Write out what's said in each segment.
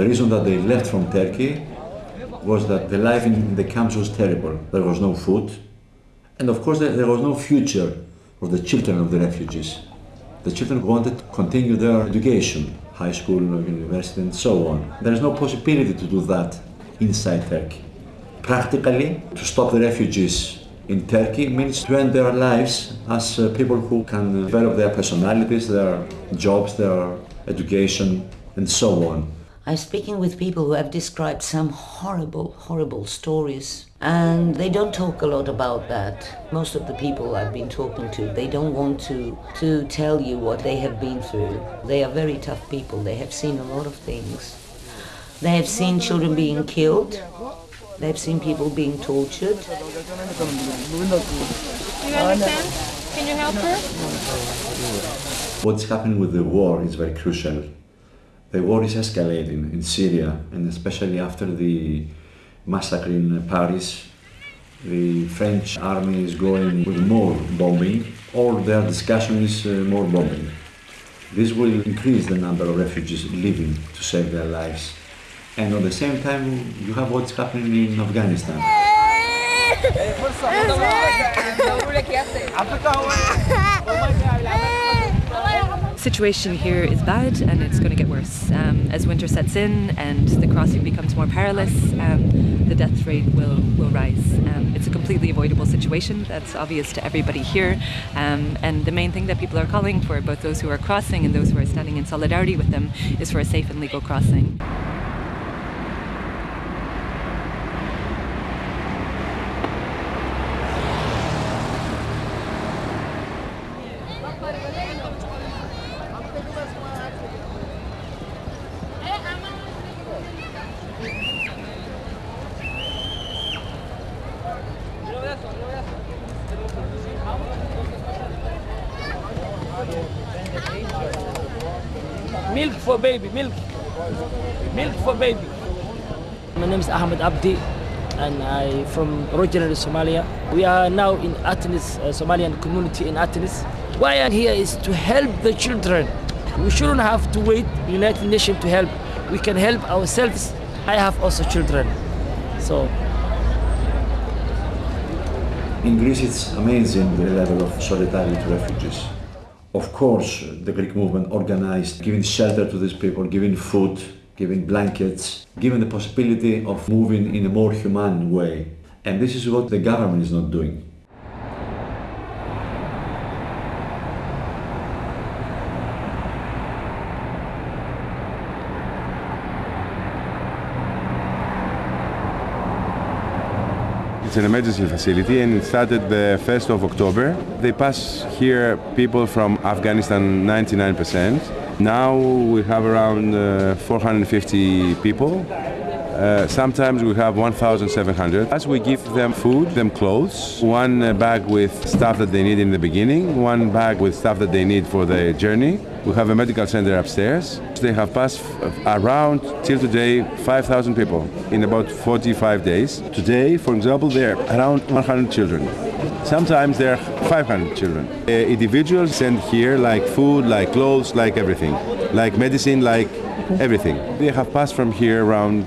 The reason that they left from Turkey was that the life in the camps was terrible. There was no food, and of course there was no future for the children of the refugees. The children wanted to continue their education, high school, university, and so on. There is no possibility to do that inside Turkey. Practically, to stop the refugees in Turkey means to end their lives as uh, people who can develop their personalities, their jobs, their education, and so on. I'm speaking with people who have described some horrible, horrible stories. And they don't talk a lot about that. Most of the people I've been talking to, they don't want to, to tell you what they have been through. They are very tough people. They have seen a lot of things. They have seen children being killed. They have seen people being tortured. Do you understand? Can you help her? What's happening with the war is very crucial. The war is escalating in Syria, and especially after the massacre in Paris, the French army is going with more bombing. All their discussion is uh, more bombing. This will increase the number of refugees leaving to save their lives. And at the same time, you have what's happening in Afghanistan. Situation here is bad and it's going to get worse. Um, as winter sets in and the crossing becomes more perilous, um, the death rate will, will rise. Um, it's a completely avoidable situation, that's obvious to everybody here. Um, and the main thing that people are calling for, both those who are crossing and those who are standing in solidarity with them, is for a safe and legal crossing. Milk for baby, milk. Milk for baby. My name is Ahmed Abdi and I from originally Somalia. We are now in Athens, uh, Somalian community in Athens. Why I'm here is to help the children. We shouldn't have to wait United Nations to help. We can help ourselves. I have also children. So In Greece, it's amazing the level of solidarity to refugees. Of course, the Greek movement organized giving shelter to these people, giving food, giving blankets, giving the possibility of moving in a more humane way. And this is what the government is not doing. It's an emergency facility and it started the 1st of October. They pass here people from Afghanistan 99%. Now we have around uh, 450 people. Uh, sometimes we have 1,700. As we give them food, them clothes, one uh, bag with stuff that they need in the beginning, one bag with stuff that they need for the journey. We have a medical center upstairs. They have passed around till today 5,000 people in about 45 days. Today, for example, there are around 100 children. Sometimes there are 500 children. Uh, individuals send here like food, like clothes, like everything, like medicine, like everything. They have passed from here around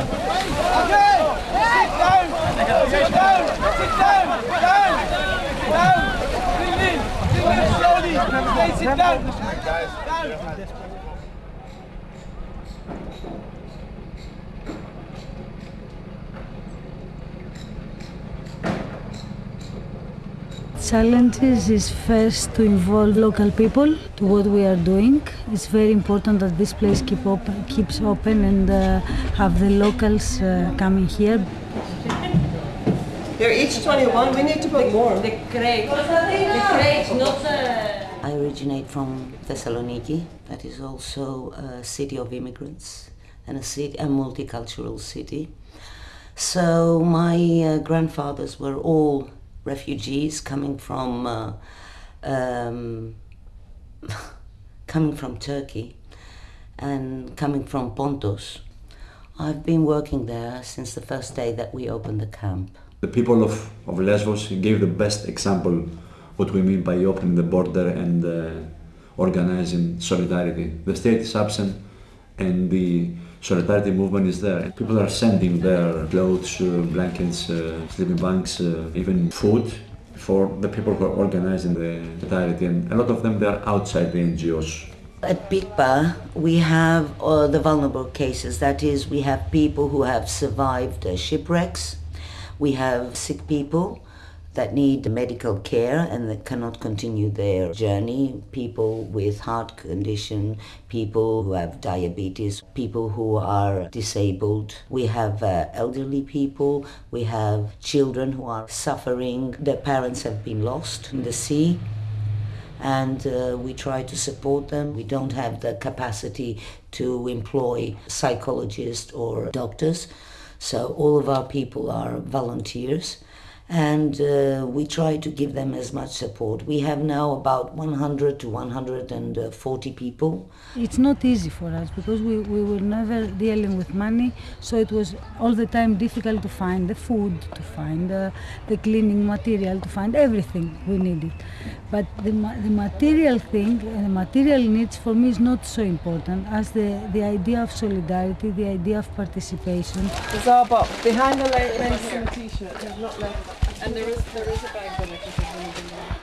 Sit down. Guys, down. Challenges is first to involve local people to what we are doing. It's very important that this place keep open, keeps open and uh, have the locals uh, coming here. They're each 21. We need to put more. The crate. The crate, not the... I originate from Thessaloniki, that is also a city of immigrants. and a city, a multicultural city. So my uh, grandfathers were all refugees coming from uh, um, coming from Turkey and coming from Pontus. I've been working there since the first day that we opened the camp. The people of, of Lesbos gave the best example what we mean by opening the border and uh, organizing solidarity. The state is absent and the solidarity movement is there. People are sending their clothes, uh, blankets, uh, sleeping bags, uh, even food for the people who are organizing the solidarity and a lot of them they are outside the NGOs. At Pikpa, we have uh, the vulnerable cases. That is, we have people who have survived uh, shipwrecks. We have sick people that need medical care and that cannot continue their journey. People with heart condition, people who have diabetes, people who are disabled. We have uh, elderly people. We have children who are suffering. Their parents have been lost in the sea and uh, we try to support them. We don't have the capacity to employ psychologists or doctors, so all of our people are volunteers and uh, we try to give them as much support. We have now about 100 to 140 people. It's not easy for us because we, we were never dealing with money, so it was all the time difficult to find the food, to find the, the cleaning material, to find everything we needed. But the, the material thing, the material needs for me is not so important as the, the idea of solidarity, the idea of participation. Zaba, behind the Mason t-shirt, not left. And there is there is a bag if there's anything there.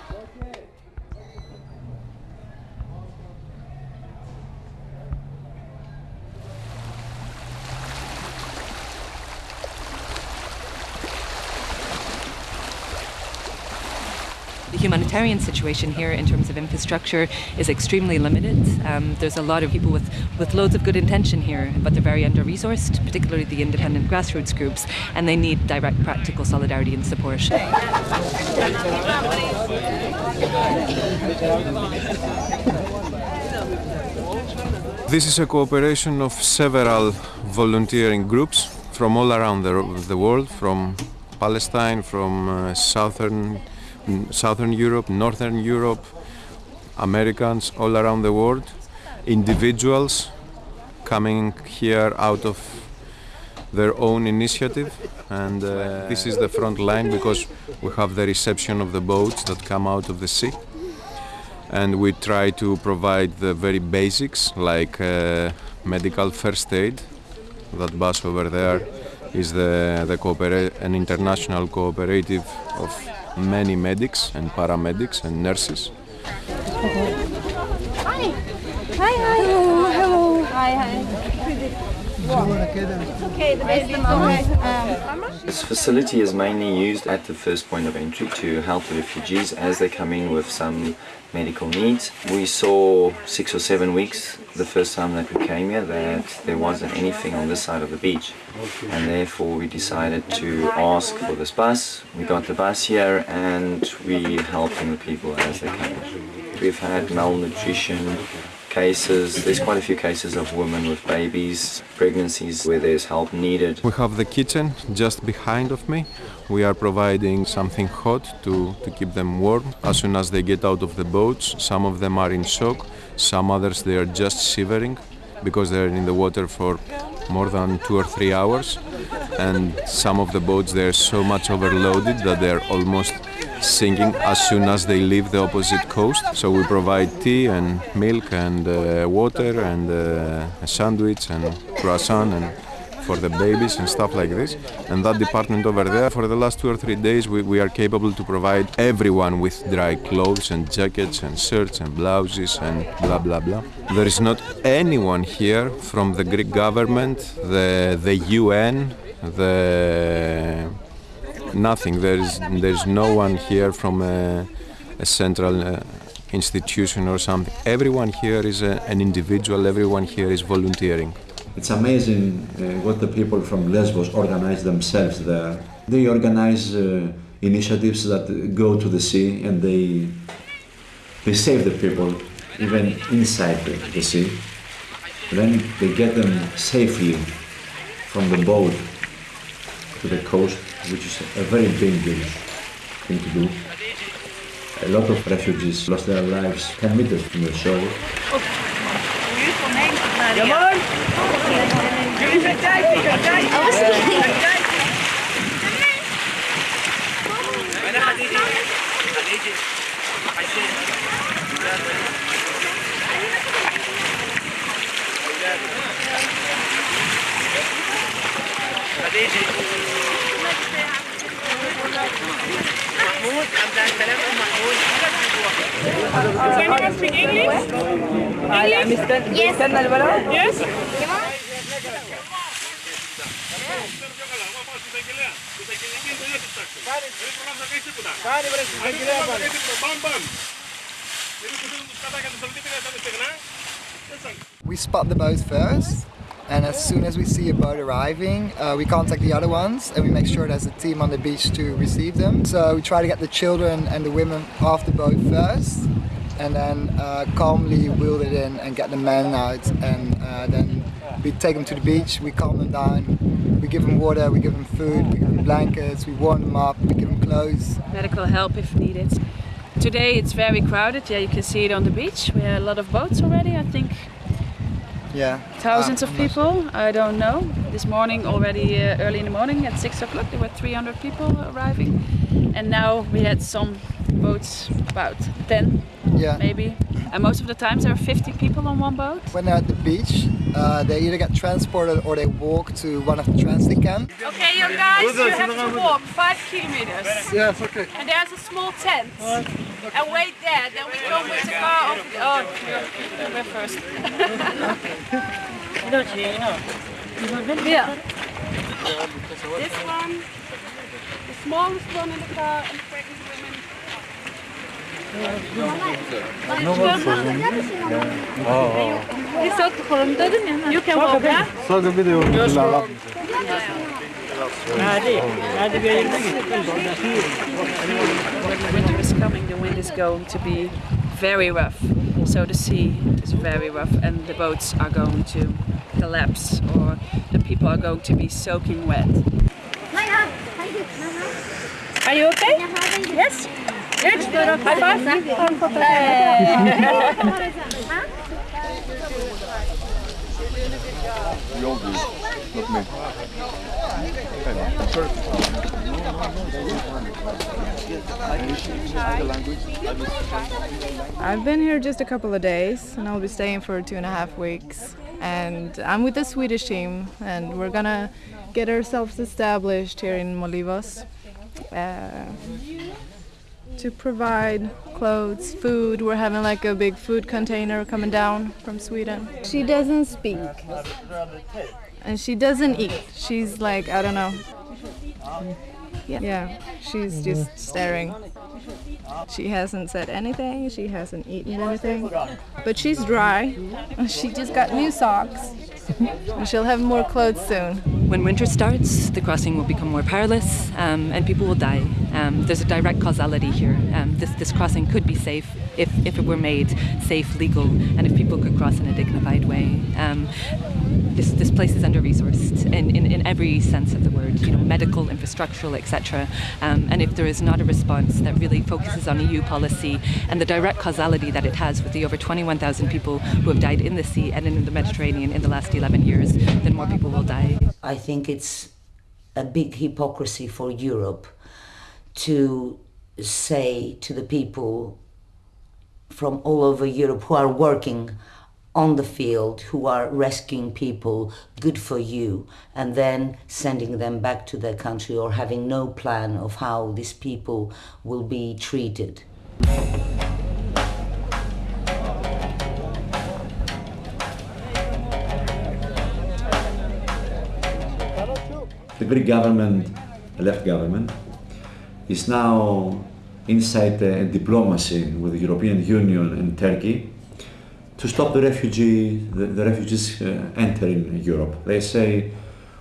The humanitarian situation here in terms of infrastructure is extremely limited. Um, there's a lot of people with, with loads of good intention here, but they're very under resourced, particularly the independent grassroots groups, and they need direct practical solidarity and support. This is a cooperation of several volunteering groups from all around the, the world, from Palestine, from uh, southern, southern Europe, northern Europe, Americans all around the world, individuals coming here out of their own initiative. And uh, this is the front line because we have the reception of the boats that come out of the sea. And we try to provide the very basics like uh, medical first aid. That bus over there is the, the an international cooperative of many medics and paramedics and nurses. Hi. Hi, hi. Hello, hello. Hi, hi. This facility is mainly used at the first point of entry to help the refugees as they come in with some medical needs. We saw six or seven weeks the first time that we came here that there wasn't anything on this side of the beach and therefore we decided to ask for this bus. We got the bus here and we helping the people as they came. We've had malnutrition cases, there's quite a few cases of women with babies, pregnancies where there's help needed. We have the kitchen just behind of me. We are providing something hot to, to keep them warm. As soon as they get out of the boats, some of them are in shock, some others they are just shivering because they're in the water for more than two or three hours and some of the boats they're so much overloaded that they're almost sinking as soon as they leave the opposite coast. So we provide tea and milk and uh, water and uh, a sandwich and croissant and for the babies and stuff like this. And that department over there, for the last two or three days, we, we are capable to provide everyone with dry clothes and jackets and shirts and blouses and blah blah blah. There is not anyone here from the Greek government, the the UN, the nothing. There is there is no one here from a, a central uh, institution or something. Everyone here is a, an individual. Everyone here is volunteering. It's amazing uh, what the people from Lesbos organize themselves there. They organize uh, initiatives that go to the sea and they they save the people even inside the, the sea. Then they get them safely from the boat to the coast, which is a very dangerous thing to do. A lot of refugees lost their lives 10 meters from the shore. Does anyone speak English? English? Yes. Yes? We spot the boat first, and as soon as we see a boat arriving, uh, we contact the other ones and we make sure there's a team on the beach to receive them. So we try to get the children and the women off the boat first, and then uh, calmly wheel it in and get the men out, and uh, then we take them to the beach, we calm them down, we give them water, we give them food, we give them blankets, we warm them up, we give them clothes. medical help if needed. Today it's very crowded, yeah, you can see it on the beach. We have a lot of boats already, I think Yeah. thousands of people, I don't know. This morning, already uh, early in the morning at 6 o'clock, there were 300 people arriving. And now we had some boats, about 10 Yeah. maybe. And most of the times there are 50 people on one boat. When they're at the beach, uh, they either get transported or they walk to one of the transit camps. Okay, you guys, you have to walk five kilometers. Yes, okay. And there's a small tent. And wait there, then we come with the car over the... Oh, you're, we're first. yeah. This one, the smallest one in the car, and the pregnant women. You? Can walk, yeah? winter is coming, the wind is going to be very rough. So the sea is very rough and the boats are going to collapse or the people are going to be soaking wet. Are you okay? Yes. Good. High five. I've been here just a couple of days and I'll be staying for two and a half weeks. And I'm with the Swedish team and we're gonna get ourselves established here in Molivos uh, to provide clothes, food. We're having like a big food container coming down from Sweden. She doesn't speak and she doesn't eat. She's like, I don't know. Yeah, yeah she's mm-hmm. just staring. She hasn't said anything, she hasn't eaten anything, but she's dry. She just got new socks. And she'll have more clothes soon. When winter starts, the crossing will become more perilous um, and people will die. Um, there's a direct causality here. Um, this, this crossing could be safe if, if it were made safe, legal, and if people could cross in a dignified way. Um, this, this place is under resourced in, in, in every sense of the word, you know, medical, infrastructural, etc. Um, and if there is not a response that really focuses on EU policy and the direct causality that it has with the over 21,000 people who have died in the sea and in the Mediterranean in the last 11 years, then more people will die. I think it's a big hypocrisy for Europe to say to the people from all over Europe who are working on the field, who are rescuing people, good for you, and then sending them back to their country or having no plan of how these people will be treated. The Greek government, left government, is now inside a diplomacy with the European Union and Turkey to stop the refugee the, the refugees uh, entering Europe. They say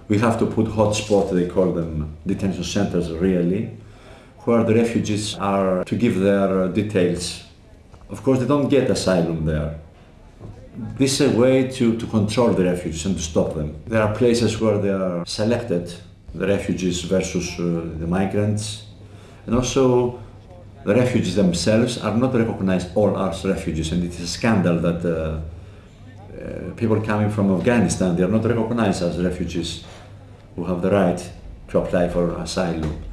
we have to put hotspots, they call them detention centers really, where the refugees are to give their details. Of course, they don't get asylum there. this is a way to, to control the refugees and to stop them. There are places where they are selected, the refugees versus uh, the migrants, and also the refugees themselves are not recognized all as refugees, and it is a scandal that uh, uh, people coming from Afghanistan they are not recognized as refugees who have the right to apply for asylum.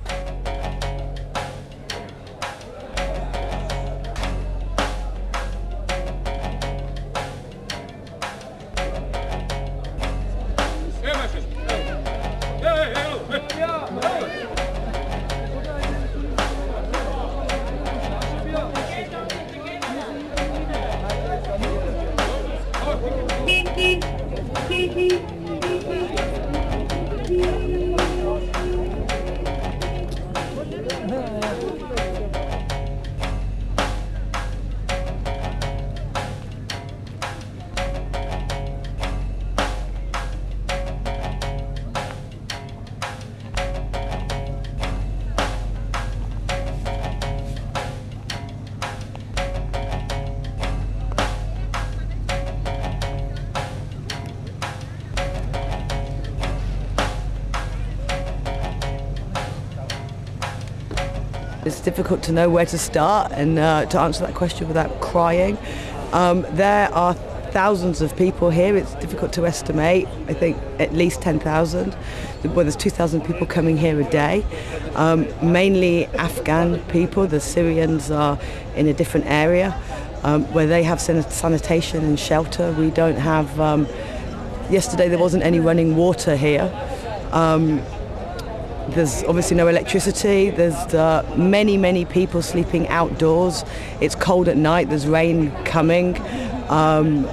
It's difficult to know where to start and uh, to answer that question without crying. Um, there are thousands of people here. It's difficult to estimate. I think at least 10,000. Well, there's 2,000 people coming here a day. Um, mainly Afghan people. The Syrians are in a different area um, where they have san- sanitation and shelter. We don't have. Um, yesterday there wasn't any running water here. There's obviously no electricity. There's uh, many, many people sleeping outdoors. It's cold at night. There's rain coming. Um,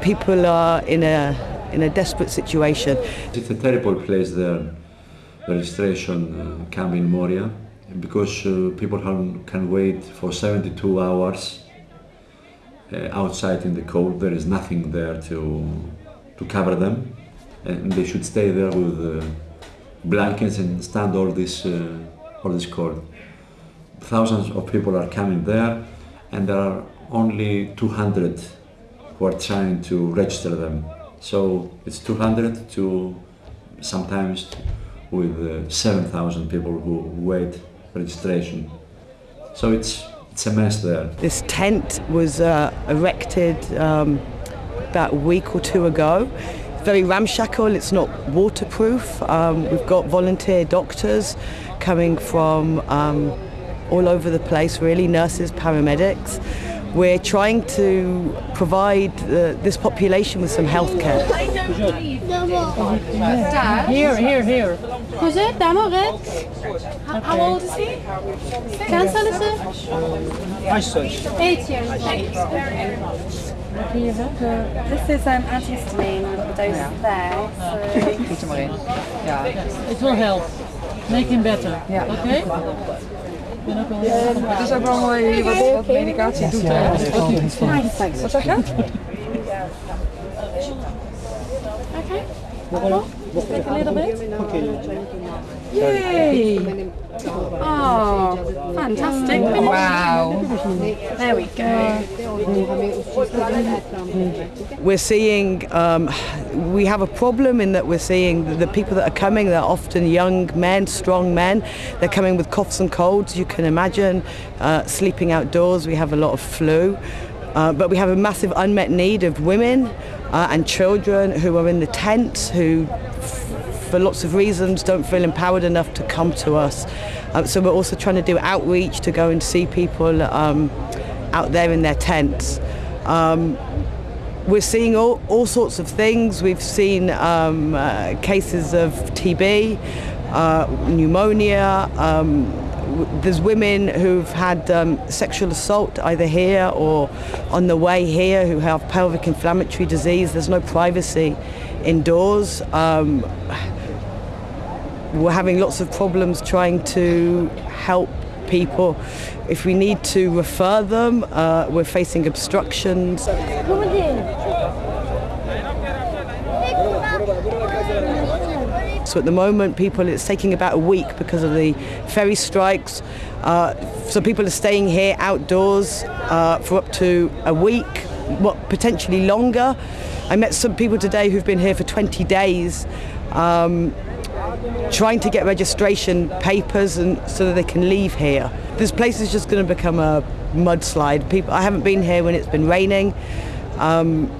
people are in a in a desperate situation. It's a terrible place there, the registration uh, camp in Moria, because uh, people can, can wait for 72 hours uh, outside in the cold. There is nothing there to, to cover them, and they should stay there with uh, blankets and stand all this, uh, all this cold. Thousands of people are coming there, and there are only 200 who are trying to register them. So it's 200 to sometimes with uh, 7,000 people who wait registration. So it's it's a mess there. This tent was uh, erected um, about a week or two ago. It's very ramshackle. It's not waterproof. Um, we've got volunteer doctors coming from um, all over the place. Really, nurses, paramedics. We're trying to provide uh, this population with some health care. Here, here, here. Cos'è? Damoret? How, how old is he? Cancellelse? Eight years. This is um, antihistamine dose there. So Doe maar in. Ja. It will help. Make him better. Ja. Okay? Het is ook wel mooi wat, wat medicatie doet. hè. Wat zeg je? Take a little bit. Yay! Oh, fantastic. Wow. There we go. We're seeing, um, we have a problem in that we're seeing the, the people that are coming, they're often young men, strong men. They're coming with coughs and colds, you can imagine, uh, sleeping outdoors. We have a lot of flu. Uh, but we have a massive unmet need of women uh, and children who are in the tents, who for lots of reasons don't feel empowered enough to come to us. Uh, so we're also trying to do outreach to go and see people um, out there in their tents. Um, we're seeing all, all sorts of things. We've seen um, uh, cases of TB, uh, pneumonia. Um, there's women who've had um, sexual assault either here or on the way here who have pelvic inflammatory disease. There's no privacy indoors. Um, we're having lots of problems trying to help people. If we need to refer them, uh, we're facing obstructions. So at the moment, people it's taking about a week because of the ferry strikes. Uh, so people are staying here outdoors uh, for up to a week what potentially longer. I met some people today who've been here for 20 days. Um, trying to get registration papers and so that they can leave here. This place is just going to become a mudslide. People, I haven't been here when it's been raining. Um,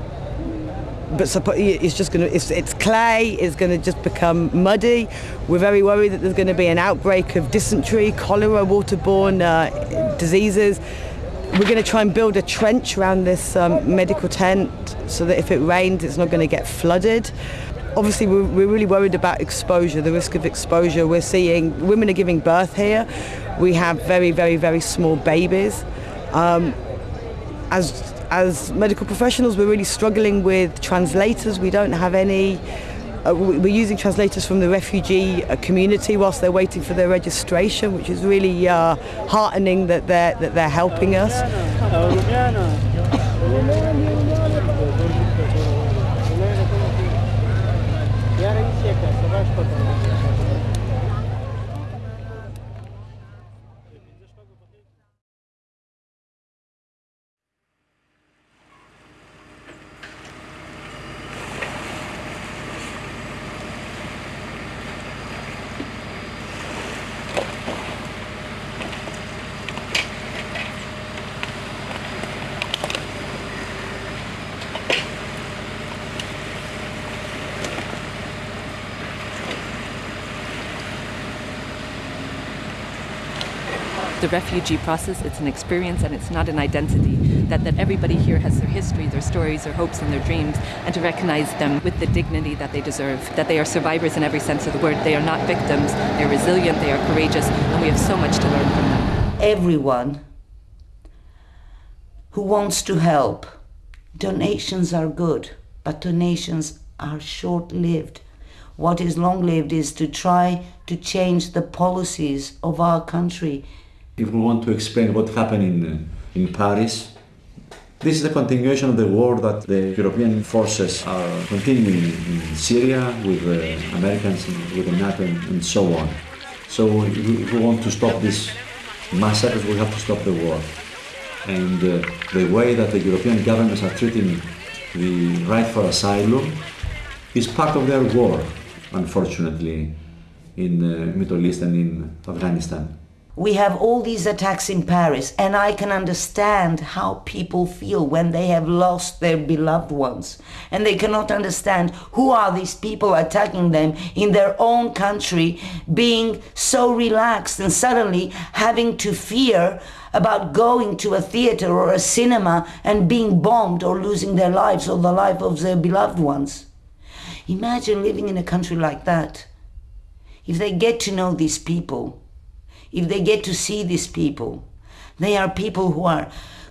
but it's just going to, it's, it's clay, it's going to just become muddy. We're very worried that there's going to be an outbreak of dysentery, cholera, waterborne uh, diseases. We're going to try and build a trench around this um, medical tent so that if it rains, it's not going to get flooded. Obviously, we're, we're really worried about exposure, the risk of exposure. We're seeing women are giving birth here. We have very, very, very small babies. Um, as as medical professionals, we're really struggling with translators. We don't have any. Uh, we're using translators from the refugee uh, community whilst they're waiting for their registration, which is really uh, heartening that they're that they're helping us. 嗯。The refugee process, it's an experience and it's not an identity. That, that everybody here has their history, their stories, their hopes, and their dreams, and to recognize them with the dignity that they deserve. That they are survivors in every sense of the word. They are not victims, they're resilient, they are courageous, and we have so much to learn from them. Everyone who wants to help, donations are good, but donations are short lived. What is long lived is to try to change the policies of our country if we want to explain what happened in, uh, in Paris, this is the continuation of the war that the European forces are continuing in Syria with the Americans, with the NATO and so on. So if we want to stop this massacres, we have to stop the war. And uh, the way that the European governments are treating the right for asylum is part of their war, unfortunately, in the uh, Middle East and in Afghanistan we have all these attacks in Paris, and I can understand how people feel when they have lost their beloved ones. And they cannot understand who are these people attacking them in their own country, being so relaxed and suddenly having to fear about going to a theater or a cinema and being bombed or losing their lives or the life of their beloved ones. Imagine living in a country like that. If they get to know these people, if they get to see these people. They are people who are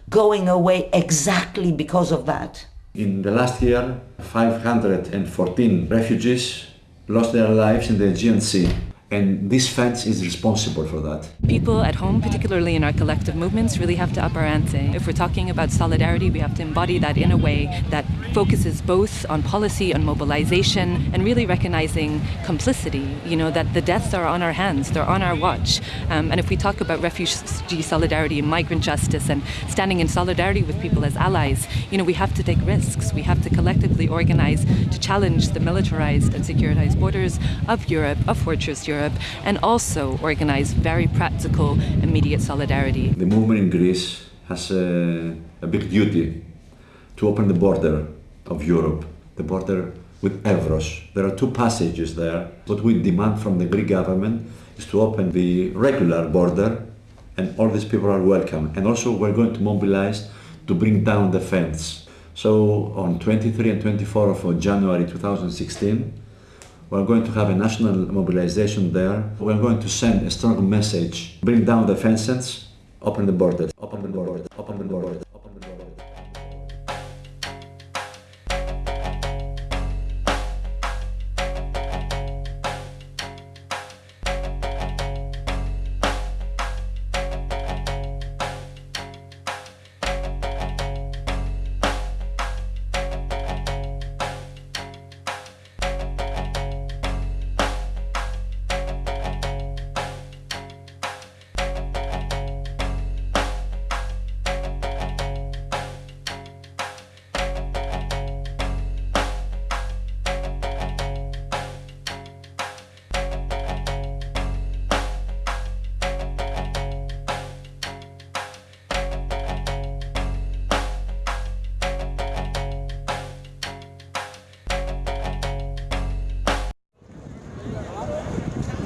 going away exactly because of that. In the last year, 514 refugees lost their lives in the Aegean Sea and this fence is responsible for that. People at home, particularly in our collective movements, really have to up our ante. If we're talking about solidarity, we have to embody that in a way that focuses both on policy, on mobilization, and really recognizing complicity. You know, that the deaths are on our hands, they're on our watch. Um, and if we talk about refugee solidarity and migrant justice and standing in solidarity with people as allies, you know, we have to take risks. We have to collectively organize to challenge the militarized and securitized borders of Europe, of Fortress Europe Europe and also organize very practical, immediate solidarity. The movement in Greece has a, a big duty to open the border of Europe, the border with Evros. There are two passages there. What we demand from the Greek government is to open the regular border and all these people are welcome. And also we're going to mobilize to bring down the fence. So on 23 and 24 of January 2016, we're going to have a national mobilization there. We're going to send a strong message, bring down the fences, open the borders, open the borders, open the borders.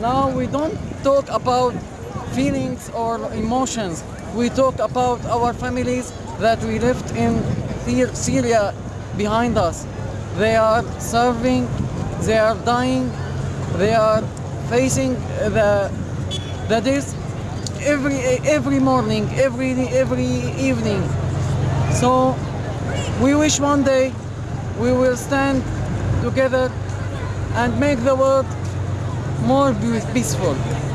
Now we don't talk about feelings or emotions. We talk about our families that we left in Syria behind us. They are serving, they are dying, they are facing the the death every every morning, every every evening. So we wish one day we will stand together and make the world more peaceful.